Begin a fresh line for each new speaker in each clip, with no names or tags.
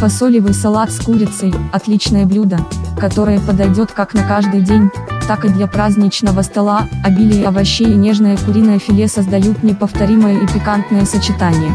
Фасолевый салат с курицей – отличное блюдо, которое подойдет как на каждый день, так и для праздничного стола, обилие овощей и нежное куриное филе создают неповторимое и пикантное сочетание.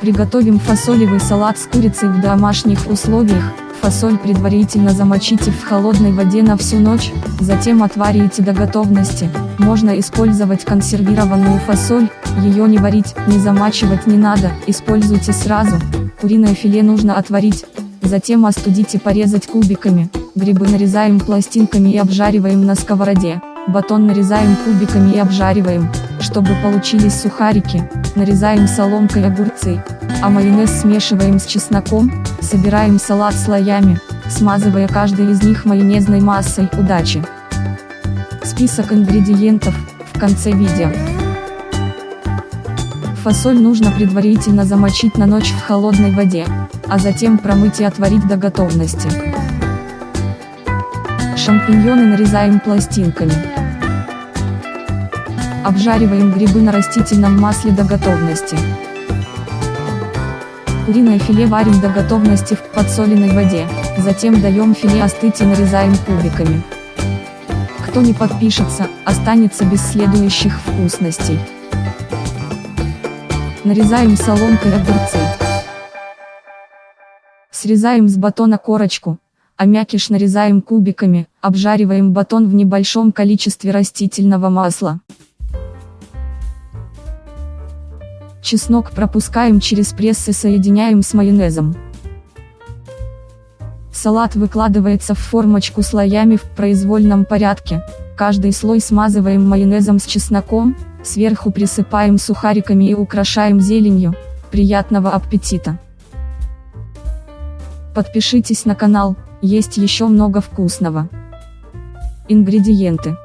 Приготовим фасолевый салат с курицей в домашних условиях, фасоль предварительно замочите в холодной воде на всю ночь, затем отварите до готовности, можно использовать консервированную фасоль, ее не варить, не замачивать не надо, используйте сразу, куриное филе нужно отварить, затем остудить и порезать кубиками, грибы нарезаем пластинками и обжариваем на сковороде, батон нарезаем кубиками и обжариваем, чтобы получились сухарики, нарезаем соломкой огурцы, а майонез смешиваем с чесноком, собираем салат слоями, смазывая каждый из них майонезной массой, удачи! Список ингредиентов, в конце видео. Фасоль нужно предварительно замочить на ночь в холодной воде, а затем промыть и отварить до готовности. Шампиньоны нарезаем пластинками. Обжариваем грибы на растительном масле до готовности. Куриное филе варим до готовности в подсоленной воде, затем даем филе остыть и нарезаем кубиками. Кто не подпишется, останется без следующих вкусностей. Нарезаем соломкой огурцы. Срезаем с батона корочку, а мякиш нарезаем кубиками, обжариваем батон в небольшом количестве растительного масла. Чеснок пропускаем через пресс и соединяем с майонезом. Салат выкладывается в формочку слоями в произвольном порядке, каждый слой смазываем майонезом с чесноком, сверху присыпаем сухариками и украшаем зеленью, приятного аппетита! Подпишитесь на канал, есть еще много вкусного. Ингредиенты.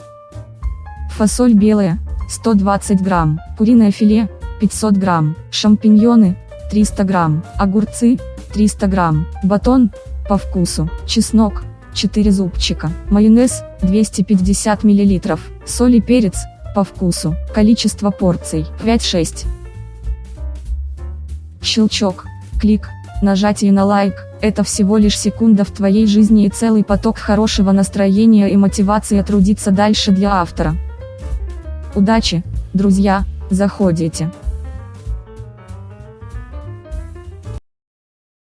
Фасоль белая, 120 грамм, куриное филе, 500 грамм, шампиньоны, 300 грамм, огурцы, 300 грамм, батон, по вкусу, чеснок, 4 зубчика, майонез, 250 миллилитров, соль и перец, по вкусу, количество порций, 5-6. Щелчок, клик, нажатие на лайк, это всего лишь секунда в твоей жизни и целый поток хорошего настроения и мотивации трудиться дальше для автора. Удачи, друзья, заходите.